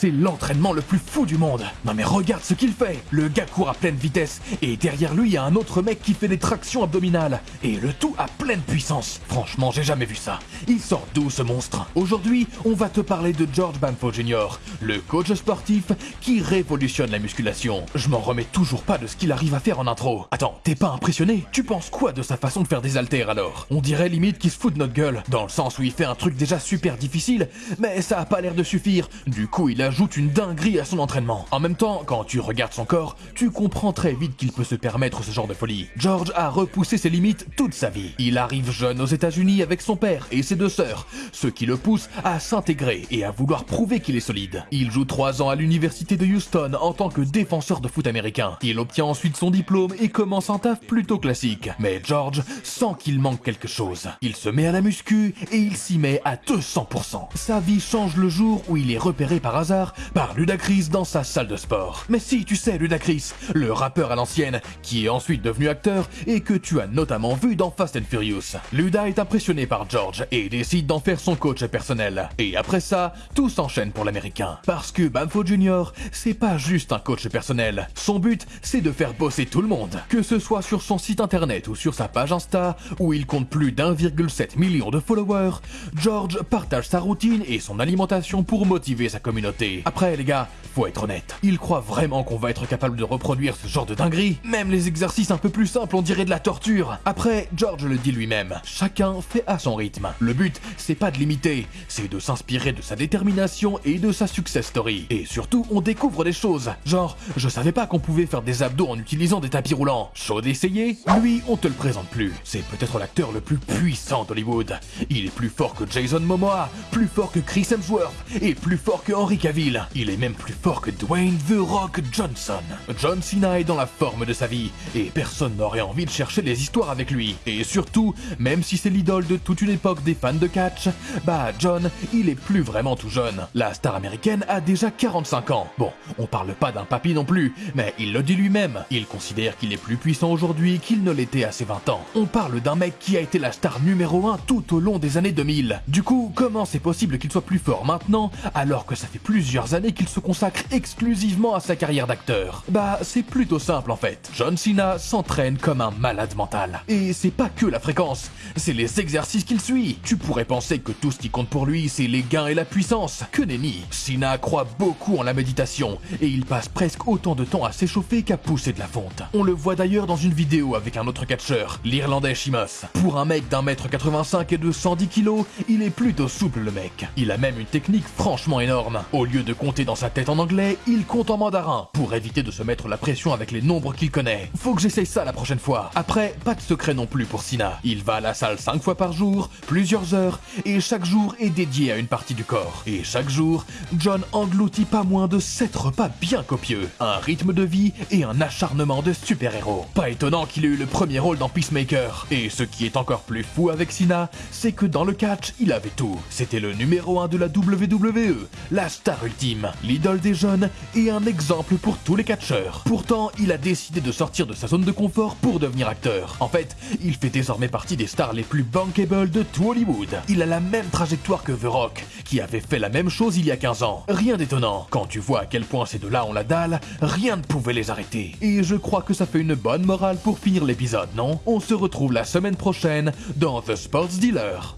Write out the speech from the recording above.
c'est l'entraînement le plus fou du monde. Non mais regarde ce qu'il fait. Le gars court à pleine vitesse et derrière lui il y a un autre mec qui fait des tractions abdominales et le tout à pleine puissance. Franchement, j'ai jamais vu ça. Il sort d'où ce monstre? Aujourd'hui, on va te parler de George Banfo Jr., le coach sportif qui révolutionne la musculation. Je m'en remets toujours pas de ce qu'il arrive à faire en intro. Attends, t'es pas impressionné? Tu penses quoi de sa façon de faire des haltères alors? On dirait limite qu'il se fout de notre gueule, dans le sens où il fait un truc déjà super difficile, mais ça a pas l'air de suffire. Du coup, il ajoute une dinguerie à son entraînement. En même temps, quand tu regardes son corps, tu comprends très vite qu'il peut se permettre ce genre de folie. George a repoussé ses limites toute sa vie. Il arrive jeune aux États-Unis avec son père et ses deux sœurs, ce qui le pousse à s'intégrer et à vouloir prouver qu'il est solide. Il joue trois ans à l'université de Houston en tant que défenseur de foot américain. Il obtient ensuite son diplôme et commence un taf plutôt classique. Mais George sent qu'il manque quelque chose. Il se met à la muscu et il s'y met à 200%. Sa vie change le jour où il est repéré par hasard par Ludacris dans sa salle de sport. Mais si, tu sais, Ludacris, le rappeur à l'ancienne, qui est ensuite devenu acteur et que tu as notamment vu dans Fast and Furious. Luda est impressionné par George et décide d'en faire son coach personnel. Et après ça, tout s'enchaîne pour l'américain. Parce que Bamfo Jr., c'est pas juste un coach personnel. Son but, c'est de faire bosser tout le monde. Que ce soit sur son site internet ou sur sa page Insta, où il compte plus d'1,7 million de followers, George partage sa routine et son alimentation pour motiver sa communauté. Après, les gars, faut être honnête. Il croit vraiment qu'on va être capable de reproduire ce genre de dinguerie Même les exercices un peu plus simples, on dirait de la torture. Après, George le dit lui-même. Chacun fait à son rythme. Le but, c'est pas de l'imiter, c'est de s'inspirer de sa détermination et de sa success story. Et surtout, on découvre des choses. Genre, je savais pas qu'on pouvait faire des abdos en utilisant des tapis roulants. Chaud d'essayer Lui, on te le présente plus. C'est peut-être l'acteur le plus puissant d'Hollywood. Il est plus fort que Jason Momoa, plus fort que Chris Hemsworth et plus fort que Henry Cavill. Il est même plus fort que Dwayne The Rock Johnson. John Cena est dans la forme de sa vie et personne n'aurait envie de chercher des histoires avec lui. Et surtout, même si c'est l'idole de toute une époque des fans de catch, bah John, il est plus vraiment tout jeune. La star américaine a déjà 45 ans. Bon, on parle pas d'un papy non plus, mais il le dit lui-même. Il considère qu'il est plus puissant aujourd'hui qu'il ne l'était à ses 20 ans. On parle d'un mec qui a été la star numéro 1 tout au long des années 2000. Du coup, comment c'est possible qu'il soit plus fort maintenant alors que ça fait plusieurs années qu'il se consacre exclusivement à sa carrière d'acteur Bah, c'est plutôt simple en fait. John Cena s'entraîne comme un malade mental. Et c'est pas que la fréquence, c'est les exercices qu'il suit. Tu pourrais penser que tout ce qui compte pour lui, c'est les gains et la puissance. Que nenni Cena croit beaucoup en la méditation et il passe presque autant de temps à s'échauffer qu'à pousser de la fonte. On le voit d'ailleurs dans une vidéo avec un autre catcheur, l'Irlandais Shimos. Pour un mec d'un mètre 85 et de 110 kilos, il est plutôt souple le mec. Il a même une technique franchement énorme. Lieu de compter dans sa tête en anglais, il compte en mandarin pour éviter de se mettre la pression avec les nombres qu'il connaît. Faut que j'essaye ça la prochaine fois. Après, pas de secret non plus pour Sina. Il va à la salle 5 fois par jour, plusieurs heures, et chaque jour est dédié à une partie du corps. Et chaque jour, John engloutit pas moins de 7 repas bien copieux, un rythme de vie et un acharnement de super-héros. Pas étonnant qu'il ait eu le premier rôle dans Peacemaker. Et ce qui est encore plus fou avec Sina, c'est que dans le catch, il avait tout. C'était le numéro 1 de la WWE, la ultime, l'idole des jeunes et un exemple pour tous les catcheurs. Pourtant, il a décidé de sortir de sa zone de confort pour devenir acteur. En fait, il fait désormais partie des stars les plus bankable de tout Hollywood. Il a la même trajectoire que The Rock, qui avait fait la même chose il y a 15 ans. Rien d'étonnant. Quand tu vois à quel point ces deux-là ont la dalle, rien ne pouvait les arrêter. Et je crois que ça fait une bonne morale pour finir l'épisode, non? On se retrouve la semaine prochaine dans The Sports Dealer.